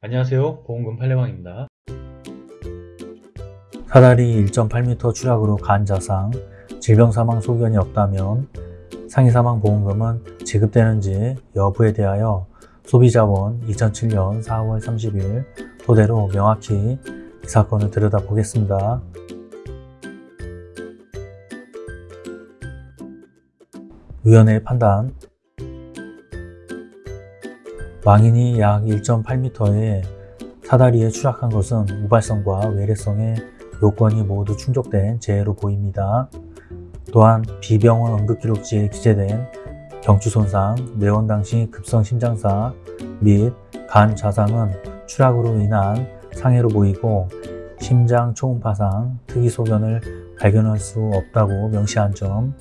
안녕하세요. 보험금 팔례방입니다. 사다리 1.8m 추락으로 간자상, 질병사망 소견이 없다면 상해사망보험금은 지급되는지 여부에 대하여 소비자원 2007년 4월 30일 토대로 명확히 이 사건을 들여다보겠습니다. 위원회의 판단 망인이 약 1.8m의 사다리에 추락한 것은 우발성과 외래성의 요건이 모두 충족된 재해로 보입니다. 또한 비병원 응급기록지에 기재된 경추손상, 내원 당시 급성 심장사 및 간 자상은 추락으로 인한 상해로 보이고 심장 초음파상 특이 소견을 발견할 수 없다고 명시한 점,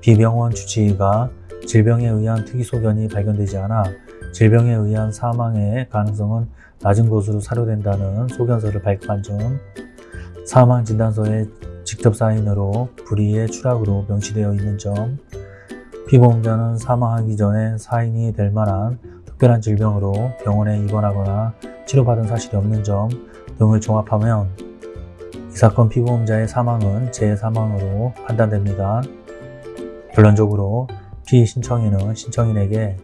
비병원 주치의가 질병에 의한 특이 소견이 발견되지 않아 질병에 의한 사망의 가능성은 낮은 것으로 사료된다는 소견서를 발급한 점, 사망진단서에 직접 사인으로 불의의 추락으로 명시되어 있는 점, 피보험자는 사망하기 전에 사인이 될 만한 특별한 질병으로 병원에 입원하거나 치료받은 사실이 없는 점 등을 종합하면 이 사건 피보험자의 사망은 재해사망으로 판단됩니다. 결론적으로 피신청인은 신청인에게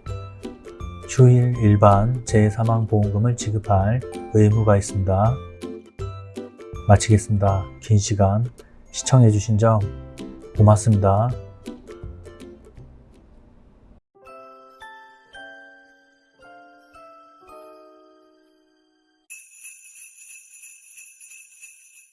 휴일 일반 재해사망보험금을 지급할 의무가 있습니다. 마치겠습니다. 긴 시간 시청해주신 점 고맙습니다.